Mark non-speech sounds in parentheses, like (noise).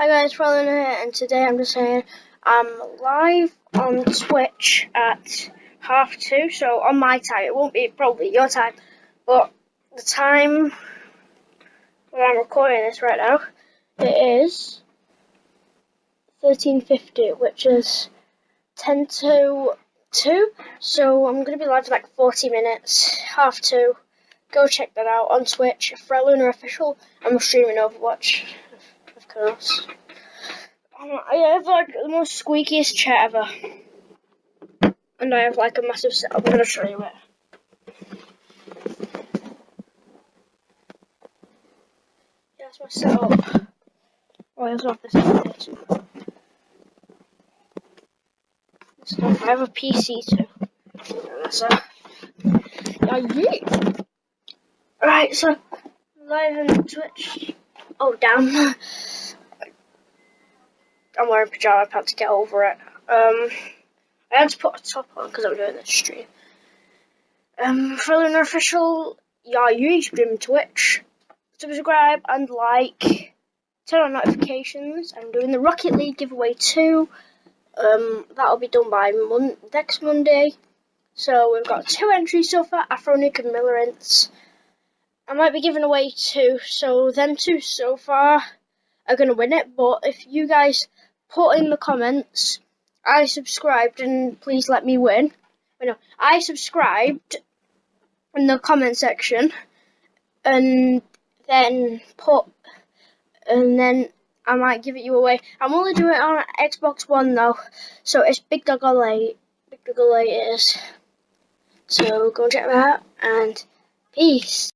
Hi guys, Roland here, and today I'm just saying I'm um, live on Twitch at half two, so on my time, it won't be probably your time, but the time where I'm recording this right now, it is 13.50, which is 10 to 2, so I'm going to be live for like 40 minutes, half two, go check that out on Twitch, Freluna Official, I'm streaming Overwatch Um, I have like the most squeakiest chair ever. And I have like a massive setup. I'm gonna show you it. Yeah, that's my setup. Oh, I also have this. I have a PC too. That's yeah, yeah. Right, so live on Twitch. Oh damn. (laughs) I'm wearing pajama pants to get over it. Um, I had to put a top on because I'm doing this stream. Um, for an official, yeah, stream Twitch. Subscribe and like. Turn on notifications. I'm doing the Rocket League giveaway too. Um, that'll be done by mon next Monday. So we've got two entries so far, Afronic and Millerence. I might be giving away two, so them two so far are going to win it. But if you guys put in the comments, I subscribed and please let me win. no, I subscribed in the comment section and then put, and then I might give it you away. I'm only doing it on Xbox One though, so it's Big Dog Olay. Big Dog Olay is. So go check that out and peace.